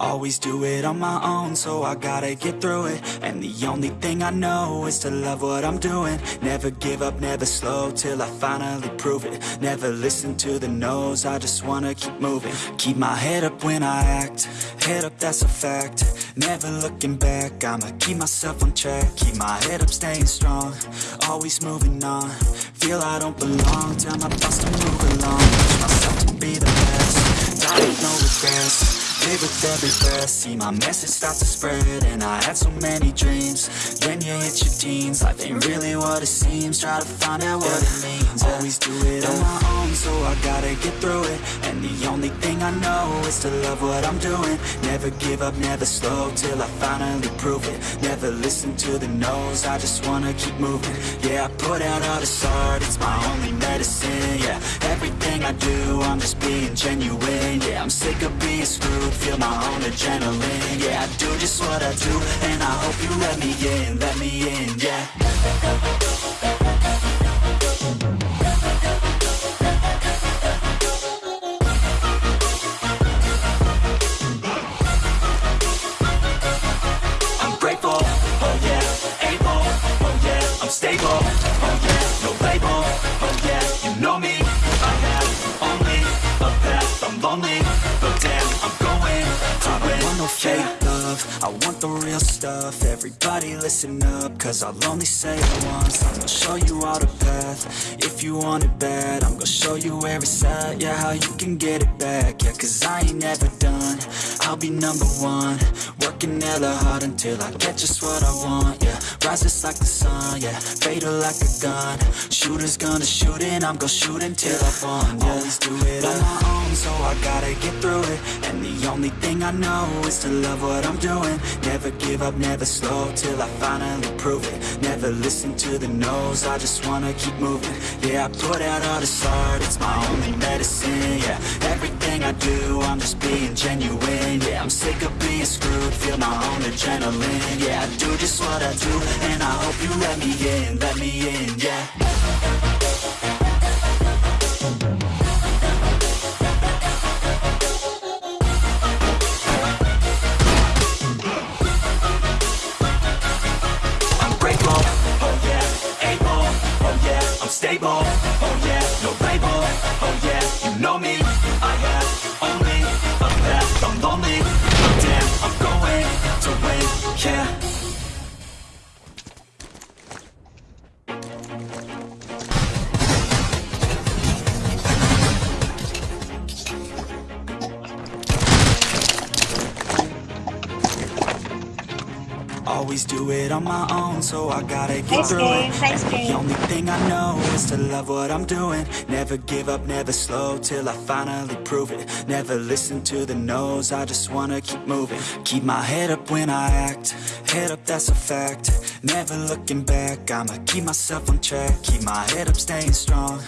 Always do it on my own, so I gotta get through it. And the only thing I know is to love what I'm doing. Never give up, never slow, till I finally prove it. Never listen to the no's, I just wanna keep moving. Keep my head up when I act, head up that's a fact. Never looking back, I'ma keep myself on track. Keep my head up, staying strong, always moving on. Feel I don't belong, tell my thoughts to move along. Push myself to be the best, die with no regrets With every breath, see my message start to spread And I had so many dreams, then you hit your teens Life ain't really what it seems, try to find out what it means. Always do it on my own, so I gotta get through it. And the only thing I know is to love what I'm doing. Never give up, never slow, till I finally prove it. Never listen to the no's, I just wanna keep moving. Yeah, I put out all this art, it's my only medicine Yeah, everything I do, I'm just being genuine Yeah, I'm sick of being screwed, feel my own adrenaline. Yeah, I do just what I do, and I hope you let me in, let me in, I want the real stuff, everybody listen up, cause I'll only say it once, I'm gonna show you all the path, if you want it bad, I'm gonna show you where it's at, yeah, how you can get it back, yeah, cause I ain't never done, I'll be number one, working hella hard until I get just what I want, yeah, rise just like the sun, yeah, fatal like a gun, shooters gonna shoot and I'm gonna shoot until I fall, yeah, always do it. On my own, so I gotta get through it, and the only thing I know is to love what I'm doing, never give up, never slow, till I finally prove it, never listen to the no's, I just wanna keep moving, yeah, I put out all this art, it's my only medicine, yeah, everything I do, I'm just being genuine, yeah, I'm sick of being screwed, feel my own adrenaline, yeah, I do just what I do, and I hope you let me in, let me in, yeah. Oh yeah, no label, Always do it on my own, so I gotta get Nice through game, it. nice game. The only thing I know is to love what I'm doing. Never give up, never slow, till I finally prove it. Never listen to the no's, I just wanna keep moving. Keep my head up when I act, head up that's a fact. Never looking back, I'ma keep myself on track. Keep my head up, staying strong,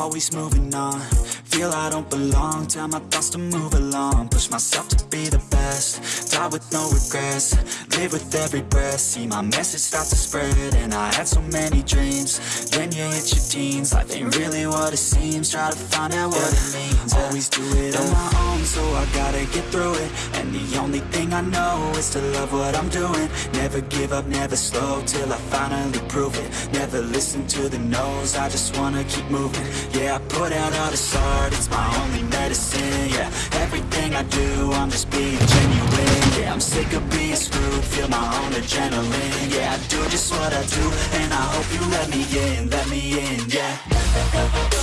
always moving on. Feel I don't belong, tell my thoughts to move along. Push myself to be the best, die with no regrets. Live with every breath, see my message start to spread. And I had so many dreams, then you hit your teens. Life ain't really what it seems, try to find out what it means. Always do it on my own, so I gotta get through it. And the only thing I know is to love what I'm doing. Never give up, never slow, till I finally prove it. Never listen to the no's, I just wanna keep moving. Yeah, I put out all this art, it's my only medicine. Yeah, everything I do, I'm just being genuine. Yeah, I'm sick of being screwed, feel my own adrenaline. Yeah, I do just what I do, and I hope you let me in, let me in, yeah.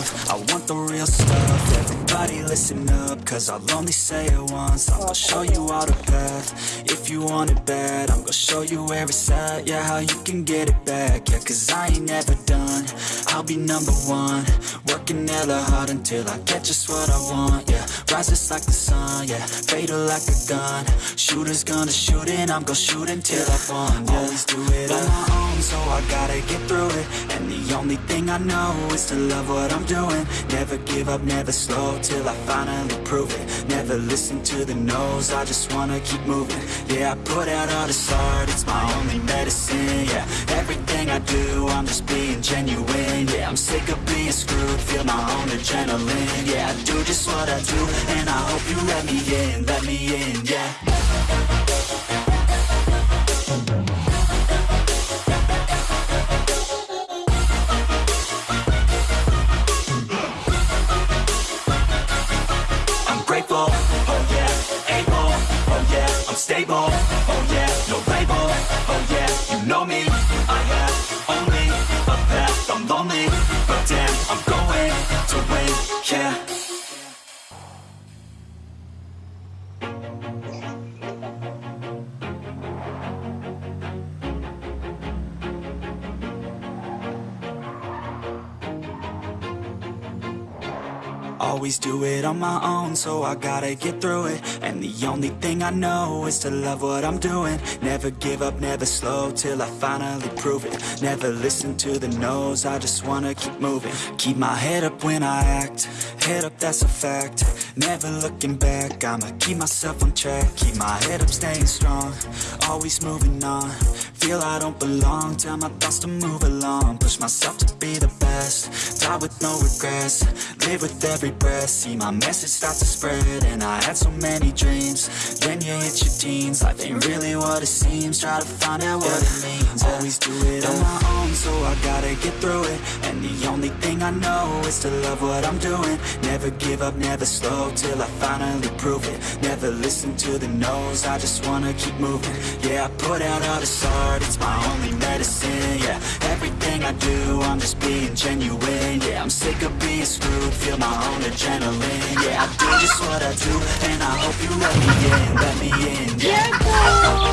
Love, I want the real stuff, everybody listen up, cause I'll only say it once, I'm gonna show you all the path, if you want it bad, I'm gonna show you where it's at, yeah, how you can get it back, yeah, cause I ain't never done, I'll be number one, Working hella hard until I get just what I want, yeah Rises like the sun, yeah Fatal like a gun. Shooters gonna shoot and I'm gonna shoot until I fall, yeah Always do it. On my own, so I gotta get through it. And the only thing I know is to love what I'm doing. Never give up, never slow, till I finally prove it. Never listen to the no's, I just wanna keep moving. Yeah, I put out all this art, it's my only medicine, yeah. Everything I do, I'm just being genuine, yeah. I'm sick of being screwed, feel my own adrenaline Yeah, I do just what I do, and I hope you let me in, let me in, yeah but damn, I'm going to win, yeah. Always do it on my own, so I gotta get through it. And the only thing I know is to love what I'm doing. Never give up, never slow, till I finally prove it. Never listen to the no's, I just wanna keep moving. Keep my head up when I act, head up that's a fact. Never looking back, I'ma keep myself on track. Keep my head up, staying strong, always moving on. Feel I don't belong, tell my thoughts to move along. Push myself to be the best, die with no regrets Live with every breath, see my message start to spread And I had so many dreams, then you hit your teens. Life ain't really what it seems, try to find out what it means. Always do it on my own, so I gotta get through it. And the only thing I know is to love what I'm doing. Never give up, never slow, till I finally prove it. Never listen to the no's, I just wanna keep moving. Yeah, I put out all this art, it's my only medicine, yeah. Everything I do, I'm just being genuine, I'm sick of being screwed, feel my own adrenaline Yeah, I do just what I do, and I hope you let me in, let me in, yeah boy!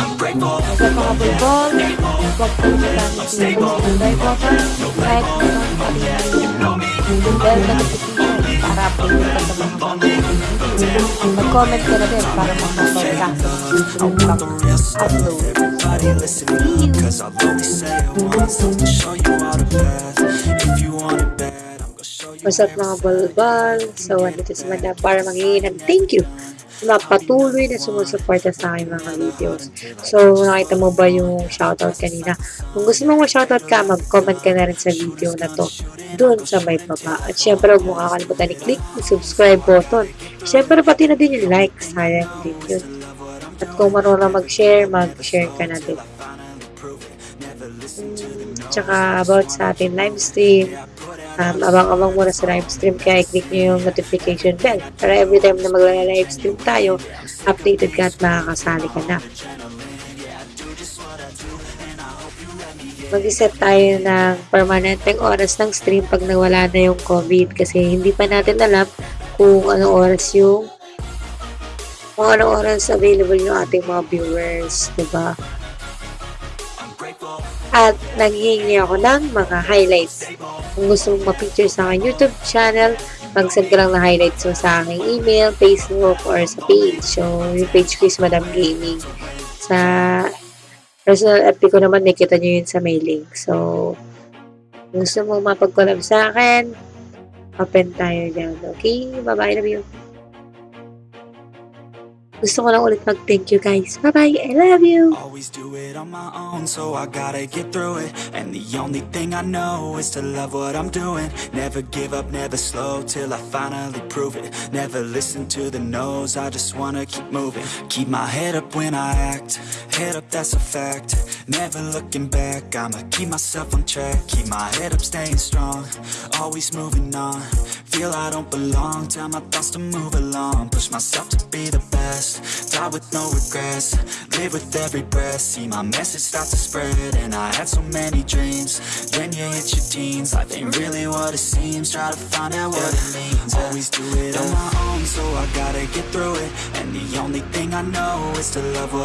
I'm grateful, bulbol, huwag po natin i-subscribe po sa like po sa pag-like yung bell notification para update ka sa mga video. Mag-comment ka na din para makapag ka ang pag-upload. Everybody listen up, cause I'll only say it once I'm gonna show you all the path If you want it bad, I'm gonna show you What's up mga bulbol? So, andito si Madam para maghingi ng thank you na patuloy na sumusuporta sa aking mga videos. So, nakita mo ba yung shoutout kanina? Kung gusto mong ma-shoutout ka, mag-comment ka na rin sa video na to doon sa may baba. At syempre, huwag mo kakalimutan i-click yung subscribe button. Syempre, pati na din yung like. Sayang din yun. At kung marunong mag-share, mag-share ka na din. Tsaka about sa ating live stream, um, abang-abang muna sa live stream kaya i-click nyo yung notification bell para every time na magla-live stream tayo, updated ka at makakasali ka na. Mag-set tayo ng permanenteng oras ng stream pag nawala na yung COVID kasi hindi pa natin alam kung anong oras yung kung anong oras available yung ating mga viewers, diba? At nanghihingi ako ng mga highlights. Kung gusto mong ma-feature sa aking YouTube channel, mag-send ka lang na highlights mo sa aking email, Facebook, or sa page. So, yung page ko is Madam Gaming. Sa personal FB ko naman, nakita nyo yun sa mailing. So, kung gusto mong mapag-collab sa akin, open tayo dyan. Okay? Bye-bye. Love you. Gusto ko lang ulit mag-thank you guys. Bye-bye. I love you. Always do it on my own, so I gotta get through it. And the only thing I know is to love what I'm doing. Never give up, never slow, till I finally prove it. Never listen to the no's, I just wanna keep moving. Keep my head up when I act, head up that's a fact. Never looking back, I'ma keep myself on track. Keep my head up, staying strong. Always moving on. Feel I don't belong. Tell my thoughts to move along. Push myself to be the Die with no regrets Live with every breath. See my message start to spread And I had so many dreams. Then you hit your teens Life ain't really what it seems. Try to find out what it means. Always do it on my own So I gotta get through it. And the only thing I know Is to love what